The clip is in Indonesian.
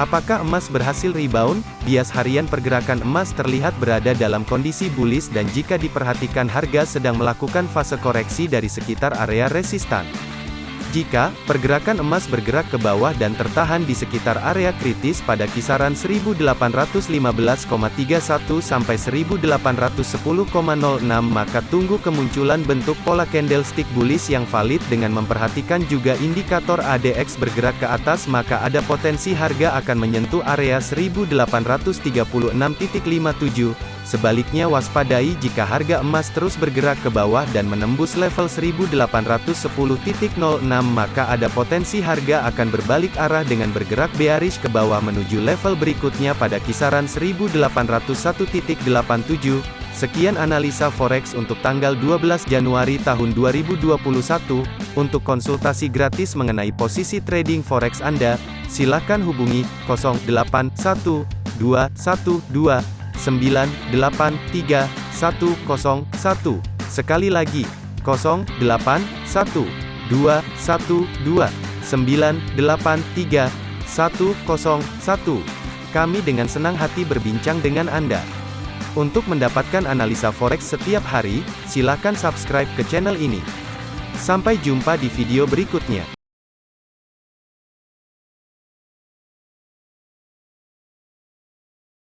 Apakah emas berhasil rebound? Bias harian pergerakan emas terlihat berada dalam kondisi bullish dan jika diperhatikan harga sedang melakukan fase koreksi dari sekitar area resistan. Jika pergerakan emas bergerak ke bawah dan tertahan di sekitar area kritis pada kisaran 1815,31 sampai 1810,06 maka tunggu kemunculan bentuk pola candlestick bullish yang valid dengan memperhatikan juga indikator ADX bergerak ke atas maka ada potensi harga akan menyentuh area 1836.57 Sebaliknya waspadai jika harga emas terus bergerak ke bawah dan menembus level 1810.06 maka ada potensi harga akan berbalik arah dengan bergerak bearish ke bawah menuju level berikutnya pada kisaran 1801.87. Sekian analisa forex untuk tanggal 12 Januari tahun 2021. Untuk konsultasi gratis mengenai posisi trading forex Anda, silakan hubungi 081212 983 101. Sekali lagi, 081 212 983 101. Kami dengan senang hati berbincang dengan Anda. Untuk mendapatkan analisa forex setiap hari, silakan subscribe ke channel ini. Sampai jumpa di video berikutnya.